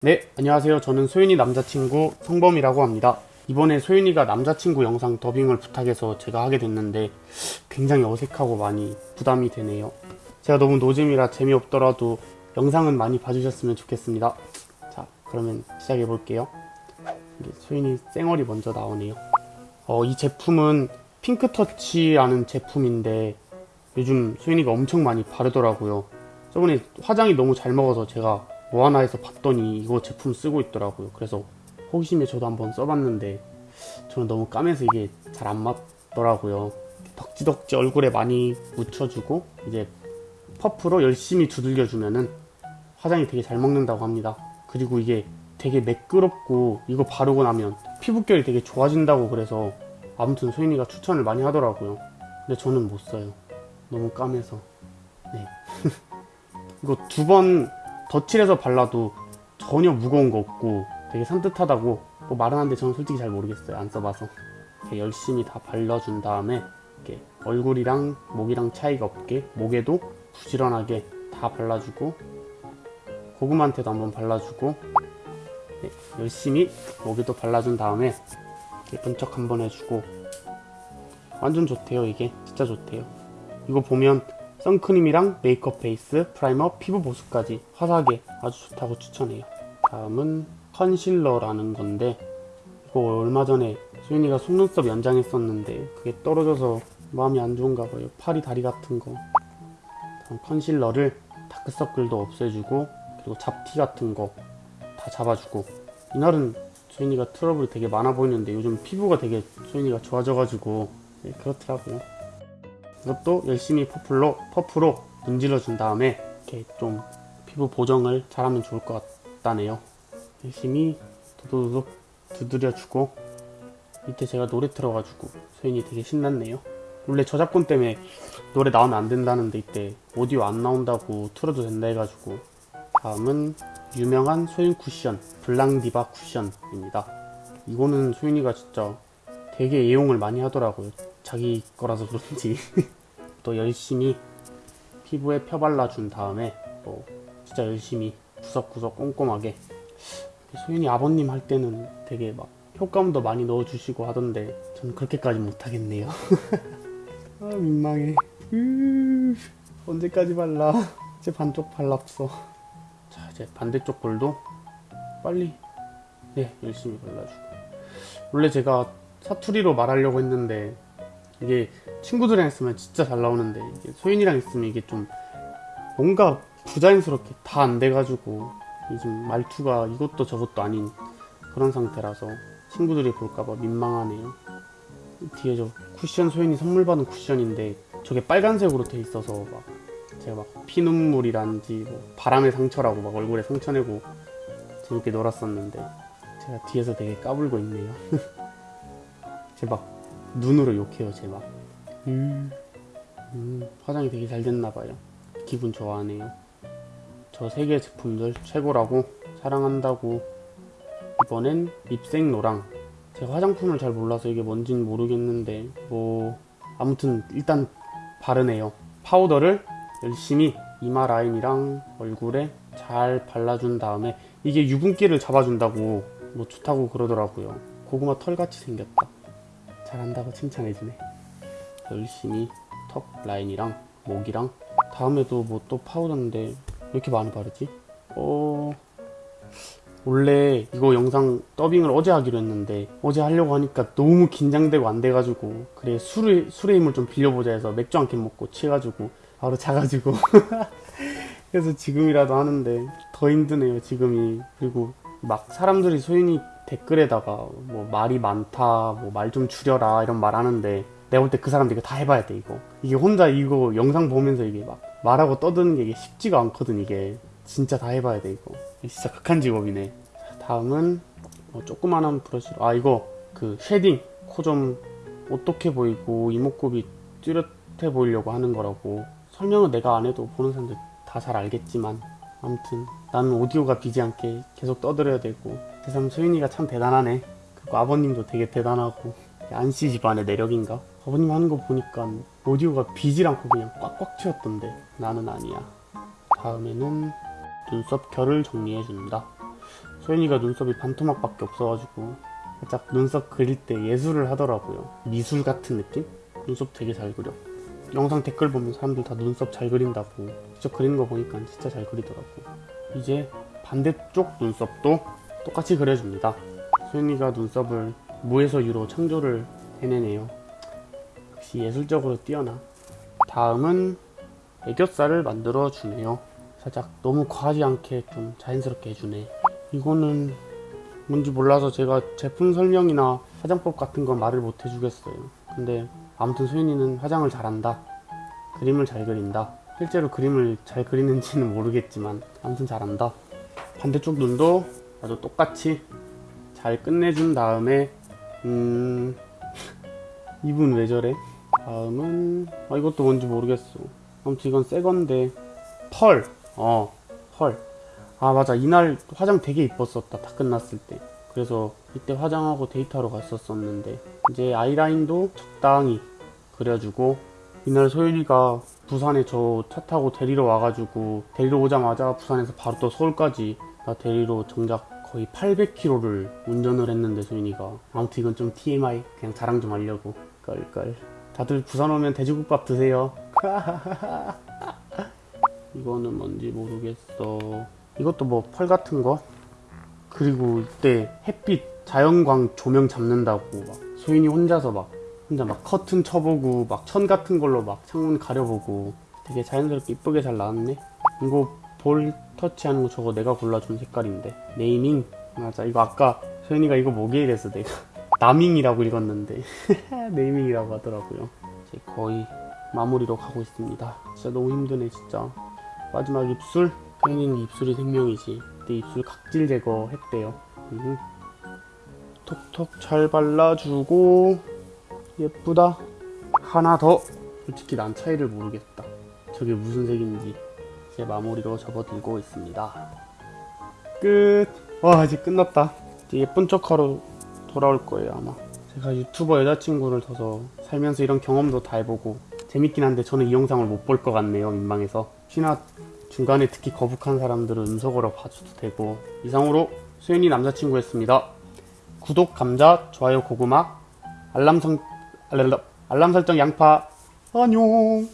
네, 안녕하세요. 저는 소윤이 남자친구 성범이라고 합니다. 이번에 소윤이가 남자친구 영상 더빙을 부탁해서 제가 하게 됐는데 굉장히 어색하고 많이 부담이 되네요. 제가 너무 노잼이라 재미없더라도 영상은 많이 봐주셨으면 좋겠습니다. 자, 그러면 시작해 볼게요. 소윤이 쌩얼이 먼저 나오네요. 어, 이 제품은 핑크터치라는 제품인데 요즘 소윤이가 엄청 많이 바르더라고요. 저번에 화장이 너무 잘 먹어서 제가 뭐 하나 해서 봤더니 이거 제품 쓰고 있더라고요. 그래서 호기심에 저도 한번 써봤는데 저는 너무 까매서 이게 잘 안 맞더라고요. 덕지덕지 얼굴에 많이 묻혀주고 이제 퍼프로 열심히 두들겨주면은 화장이 되게 잘 먹는다고 합니다. 그리고 이게 되게 매끄럽고 이거 바르고 나면 피부결이 되게 좋아진다고 그래서 아무튼 소인이가 추천을 많이 하더라고요. 근데 저는 못 써요. 너무 까매서. 네. 이거 두 번 덧칠해서 발라도 전혀 무거운 거 없고 되게 산뜻하다고 뭐 말은 하는데 저는 솔직히 잘 모르겠어요. 안 써봐서. 이렇게 열심히 다 발라준 다음에 이렇게 얼굴이랑 목이랑 차이가 없게 목에도 부지런하게 다 발라주고 고구마한테도 한번 발라주고 네, 열심히 목에도 발라준 다음에 이렇게 번쩍 한번 해주고 완전 좋대요 이게 진짜 좋대요 이거 보면 선크림이랑 메이크업 베이스, 프라이머, 피부 보습까지 화사하게 아주 좋다고 추천해요. 다음은 컨실러라는 건데 이거 얼마 전에 소윤이가 속눈썹 연장했었는데 그게 떨어져서 마음이 안 좋은가 봐요. 파리 다리 같은 거. 다음 컨실러를 다크서클도 없애주고 그리고 잡티 같은 거 다 잡아주고. 이날은 소인이가 트러블이 되게 많아 보이는데 요즘 피부가 되게 소인이가 좋아져가지고 네, 그렇더라고요 이것도 열심히 퍼플로 퍼프로 문질러 준 다음에 이렇게 좀 피부 보정을 잘하면 좋을 것 같다네요. 열심히 도도도둑 두드려주고 이때 제가 노래 틀어가지고 소인이 되게 신났네요. 원래 저작권 때문에 노래 나오면 안 된다는데 이때 오디오 안 나온다고 틀어도 된다 해가지고 다음은 유명한 소윤 쿠션 블랑디바 쿠션입니다. 이거는 소윤이가 진짜 되게 애용을 많이 하더라고요. 자기 거라서 그런지 또 열심히 피부에 펴발라준 다음에 또 진짜 열심히 구석구석 꼼꼼하게 소윤이 아버님 할 때는 되게 막 효과음도 많이 넣어주시고 하던데 저는 그렇게까지 못하겠네요. 아 민망해. 으, 언제까지 발라? 이제 반쪽 발랐어 자 이제 반대쪽 볼도 빨리 네 열심히 발라주고. 원래 제가 사투리로 말하려고 했는데 이게 친구들이랑 있으면 진짜 잘 나오는데 이게 소윤이랑 있으면 이게 좀 뭔가 부자연스럽게 다 안 돼가지고 요즘 말투가 이것도 저것도 아닌 그런 상태라서 친구들이 볼까봐 민망하네요 뒤에 저 쿠션 소윤이 선물 받은 쿠션인데 저게 빨간색으로 돼 있어서 막 제가 막 피눈물이란지 뭐 바람의 상처라고 막 얼굴에 상처 내고 재밌게 놀았었는데 제가 뒤에서 되게 까불고 있네요. 제막 눈으로 욕해요 제 막. 음, 음, 화장이 되게 잘 됐나봐요. 기분 좋아하네요. 저 세 개 제품들 최고라고 사랑한다고. 이번엔 립생노랑. 제가 화장품을 잘 몰라서 이게 뭔진 모르겠는데 뭐 아무튼 일단 바르네요. 파우더를 열심히 이마 라인이랑 얼굴에 잘 발라준 다음에 이게 유분기를 잡아준다고 뭐 좋다고 그러더라고요. 고구마 털같이 생겼다 잘한다고 칭찬해주네 열심히 턱 라인이랑 목이랑 다음에도 뭐 또 파우더인데 왜 이렇게 많이 바르지? 어... 원래 이거 영상 더빙을 어제 하기로 했는데 어제 하려고 하니까 너무 긴장되고 안 돼가지고 그래 술을, 술의 힘을 좀 빌려보자 해서 맥주 한 캔 먹고 취해가지고 바로 자가지고 그래서 지금이라도 하는데 더 힘드네요 지금이 그리고 막 사람들이 소윤이 댓글에다가 뭐 말이 많다 뭐 말 좀 줄여라 이런 말 하는데 내가 볼 때 그 사람들 이거 다 해봐야 돼 이거. 이게 혼자 이거 영상 보면서 이게 막 말하고 떠드는 게 이게 쉽지가 않거든 이게. 진짜 다 해봐야 돼 이거. 진짜 극한 직업이네. 다음은 뭐 조그만한 브러쉬로. 아 이거 그 shading. 코 좀 어떻게 보이고 이목구비 뚜렷해 보이려고 하는 거라고. 설명은 내가 안 해도 보는 사람들 다 잘 알겠지만. 아무튼 나는 오디오가 비지 않게 계속 떠들어야 되고 세상 소윤이가 참 대단하네 그리고 아버님도 되게 대단하고 안씨 집안의 내력인가 아버님 하는 거 보니까 오디오가 비질 않고 그냥 꽉꽉 채웠던데 나는 아니야 다음에는 눈썹 결을 정리해준다 소연이가 눈썹이 반토막밖에 없어가지고 살짝 눈썹 그릴 때 예술을 하더라고요. 미술 같은 느낌? 눈썹 되게 잘 그려. 영상 댓글 보면 사람들 다 눈썹 잘 그린다고 직접 그리는 거 보니까 진짜 잘 그리더라고. 이제 반대쪽 눈썹도 똑같이 그려줍니다. 소연이가 눈썹을 무에서 유로 창조를 해내네요. 역시 예술적으로 뛰어나. 다음은 애교살을 만들어 주네요. 살짝 너무 과하지 않게 좀 자연스럽게 해주네. 이거는 뭔지 몰라서 제가 제품 설명이나 화장법 같은 건 말을 못 해주겠어요. 근데 아무튼 소연이는 화장을 잘한다. 그림을 잘 그린다. 실제로 그림을 잘 그리는지는 모르겠지만 아무튼 잘한다. 반대쪽 눈도 아주 똑같이 잘 끝내준 다음에 음 이분 왜 저래? 다음은 아 이것도 뭔지 모르겠어. 아무튼 이건 새 건데 펄. 어 펄. 아 맞아 이날 화장 되게 이뻤었다 다 끝났을 때. 그래서 이때 화장하고 데이트하러 갔었었는데 이제 아이라인도 적당히 그려주고 이날 소윤이가 부산에 저 차 타고 데리러 와가지고 데리러 오자마자 부산에서 바로 또 서울까지 나 데리러 정작 거의 800km를 운전을 했는데 소윤이가. 아무튼 이건 좀 TMI 그냥 자랑 좀 하려고. 껄껄. 다들 부산 오면 돼지국밥 드세요. 이거는 뭔지 모르겠어. 이것도 뭐 펄 같은 거? 그리고 이때 햇빛 자연광 조명 잡는다고 막 소윤이 혼자서 막 혼자 막 커튼 쳐보고 막 천 같은 걸로 막 창문 가려보고 되게 자연스럽게 이쁘게 잘 나왔네. 이거 볼 터치하는 거 저거 내가 골라준 색깔인데. 네이밍. 맞아. 이거 아까 소연이가 이거 뭐게 이랬어 내가 나밍이라고 읽었는데. 네이밍이라고 하더라고요. 이제 거의 마무리로 가고 있습니다. 진짜 너무 힘드네 진짜. 마지막 입술. 소연이는 입술이 생명이지. 내 입술 각질 제거 했대요. 음. 톡톡 잘 발라주고 예쁘다. 하나 더. 솔직히 난 차이를 모르겠다. 저게 무슨 색인지 이제 마무리로 접어들고 있습니다. 끝! 와 이제 끝났다. 이제 예쁜 척하러 돌아올 거예요 아마. 제가 유튜버 여자친구를 둬서 살면서 이런 경험도 다 해보고 재밌긴 한데 저는 이 영상을 못 볼 것 같네요 민망해서. 혹시나 중간에 특히 거북한 사람들은 음성으로 봐줘도 되고. 이상으로 수연이 남자친구였습니다. 구독 감자 좋아요 고구마. 알람 성 알람 설정 양파. 안녕